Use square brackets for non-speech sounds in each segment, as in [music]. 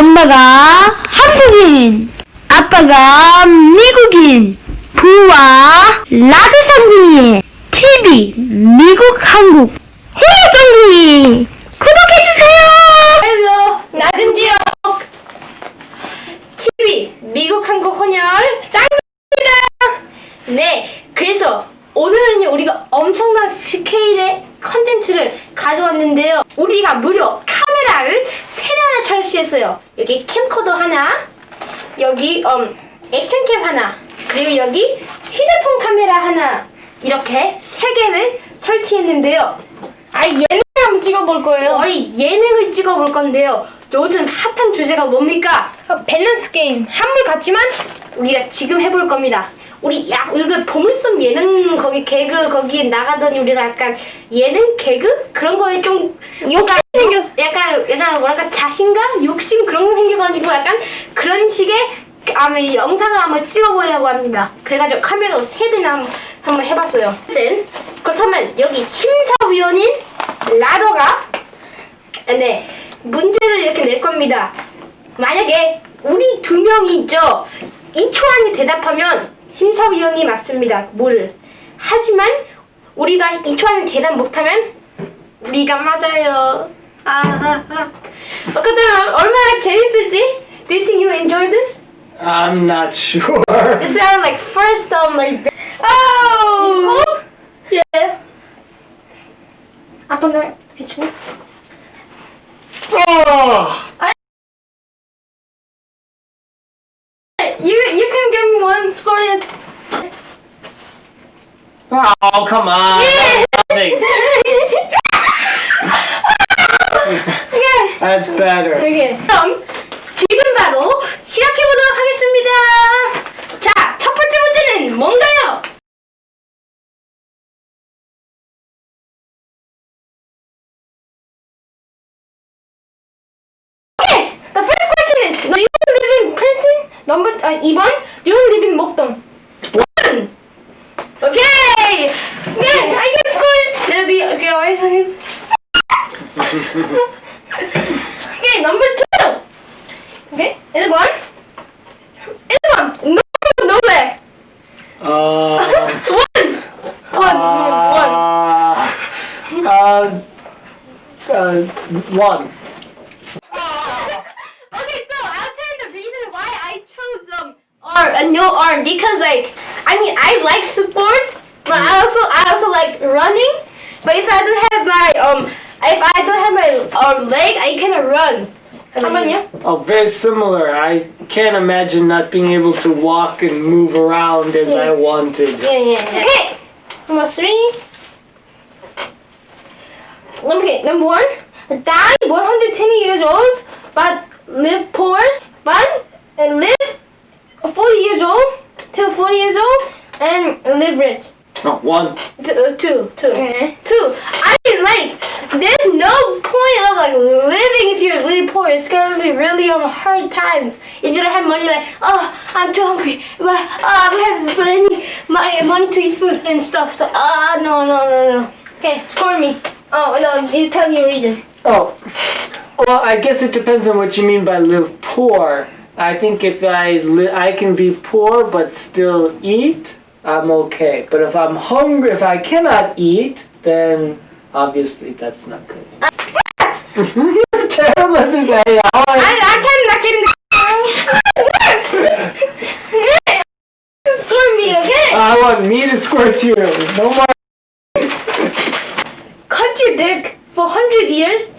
엄마가 한국인, 아빠가 미국인, 부와 라드 상둥이, TV, 미국, 한국, 상둥이, 구독해주세요! 헬로 지역 TV 미국 한국 혼혈 쌍입니다. 네, 그래서 오늘은요 우리가 엄청난 스케일의 컨텐츠를 가져왔는데요. 우리가 무려 카메라를 세 대나 설치했어요. 여기 캠코더 하나, 여기 음, 액션캠 하나, 그리고 여기 휴대폰 카메라 하나 이렇게 세 개를 설치했는데요. 아 예능 한번 찍어볼 거예요. 우리 예능을 찍어볼 건데요. 요즘 핫한 주제가 뭡니까? 밸런스 게임. 한물 같지만 우리가 지금 해볼 겁니다. 우리 야 우리가 보물섬 예능 거기 개그 거기 나가더니 우리가 약간 예능 개그 그런 거에 좀 욕심 생겼 약간 약간 뭐랄까 자신감 욕심 그런 거 생겨가지고 약간 그런 식의 아마 영상을 한번 찍어보려고 합니다. 그래가지고 카메라로 세 대나 한번, 한번 해봤어요. 어쨌든 그렇다면 여기 심사위원인 라더가 네 문제를 이렇게 낼 겁니다. 만약에 우리 두 명이 있죠. 2초 안에 대답하면 심사위원이 맞습니다. 뭐를. 하지만 우리가 2초 안에 대답 못하면 우리가 맞아요. 아, 아, 아. 어, 근데 얼마나 재밌을지? Do you think you enjoy this? I'm not sure. It sounded like first um like oh yeah. 아빠 나 해줘. Oh, You you can score. in- oh come on. Nothing. okay. That's better. okay. 그럼 지금 바로 시작해 보도록 하겠습니다. 자, 첫 번째 문제는 뭔가요? Okay, the first question is: Do you live in Princeton? Number uh, 2번. Do you live in okay, number two. Okay, 1번. 1번. No, no way. Uh, One. One. One. uh, uh, uh, one. Okay, so I'll tell you the reason why I chose um arm a no arm because like I mean I like support but I also I also like running. But if I don't have my um if I don't have my um leg, I cannot run. How about you? Oh, very similar. I can't imagine not being able to walk and move around as I wanted. Yeah, yeah, yeah. Okay, number three. Okay, number one. Die 120 years old, but live poor, but and live 40 years old till 40 years old and live rich. Oh, one. Two, uh, two, two, two. I mean, like, there's no point of like living if you're really poor. It's gonna be really on hard times if you don't have money. Like, oh, I'm too hungry, but oh, I don't have any money, money to eat food and stuff. So, ah, no, no, no, no. Okay, score me. Oh no, you tell me your reason. Oh, well, I guess it depends on what you mean by live poor. I think if I I can be poor but still eat, I'm okay. But if I'm hungry, if I cannot eat, then obviously that's not good. You're [laughs] terrible at this AI. I, I try not getting. score me, okay? I want me to squirt you. No more. cut your dick for 100 years,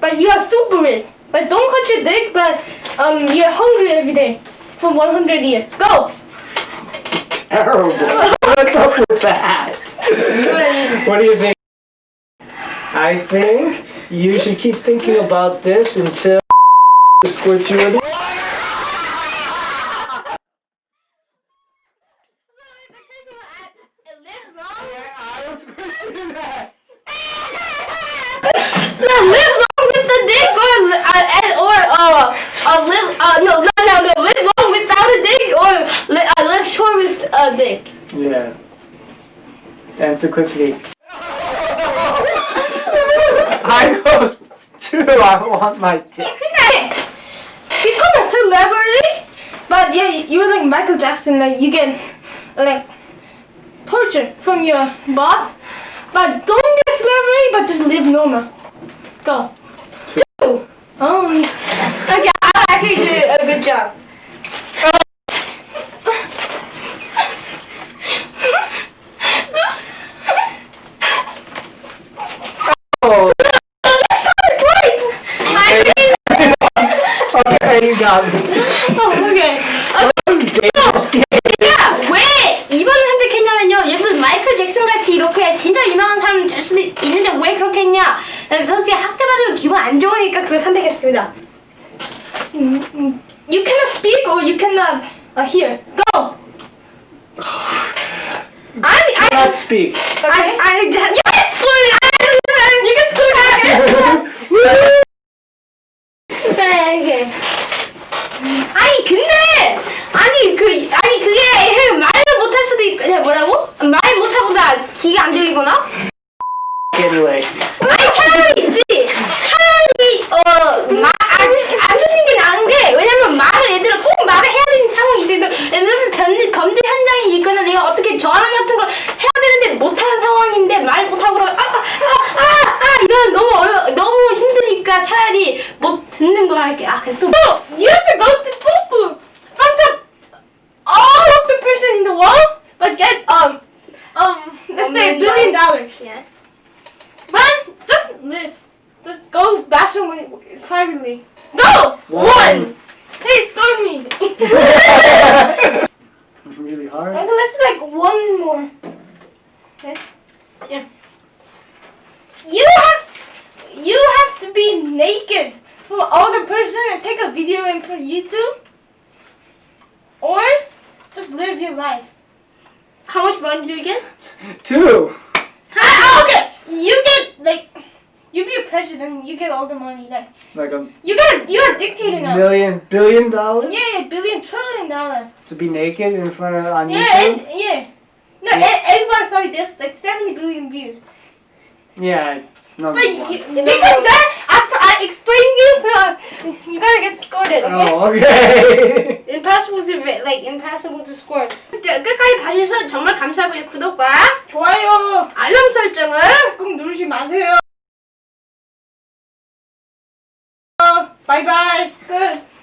but you are super rich. But don't cut your dick, but um, you're hungry every day for 100 years. Go! It's Terrible. What's up with that? [laughs] What do you think? I think you should keep thinking about this until [laughs] squirt you with. I was squishing that. so live long with the dick or uh, or uh, uh live uh no no no no live long without a dick or li- uh, live short with a dick. Yeah. Answer quickly. too. [laughs] I want my dick. He's not a celebrity, but yeah, you're like Michael Jackson. Like you get like torture from your boss, but don't be a celebrity, but just live normal. Go. Two. Oh. Okay, I actually did a good job. 야, 왜 이번을 선택했냐면요. 얘들 마이클 잭슨 같이 이렇게 진짜 유명한 사람 될 수도 있는데 왜 그렇게 했냐? 그래서 그렇게 학대 받으면 기분 안 좋으니까 그걸 선택했습니다. 음, 음. You cannot speak or you cannot uh, hear. Go. 아니, 아니, Not speak. 아니, 아니, just, you can score it. You can score it. 네, 이게. 아니 근데 아니 그 아니 그게 말을 네, 뭐라고? 말 못하고 나 기가 안 들리거나? Anyway. 아니 차라리 있지 차라리 어말안 듣는 게 나은 게 왜냐면 말을 얘들아 꼭 말을 해야 되는 상황이 있어요 왜냐면 billion dollars Yeah. Man, just live. Just go bathroom with- privately. Go! One. One! Hey, score me! [laughs] really hard. so let's do like one more. Okay? Yeah. You have you have to be naked from other person and take a video in for YouTube. Or just live your life. How much money do you get? Two. Ah, okay. You get like you be a president, you get all the money. Like Like a you got you're a dictator now. million, billion dollars Yeah, billion trillion dollar. to be naked in front of on Yeah, YouTube. and yeah. No, Yeah. e- everybody saw this like seventy billion views. Yeah. No. But you, because that I explained you, so you gotta get scored. Okay. Oh, okay. Impossible to like impossible to score. 자, 끝까지 봐주셔서 정말 감사하고요. 구독과 좋아요, 알람 설정을 꼭 누르지 마세요. 어, 바이바이. 끝.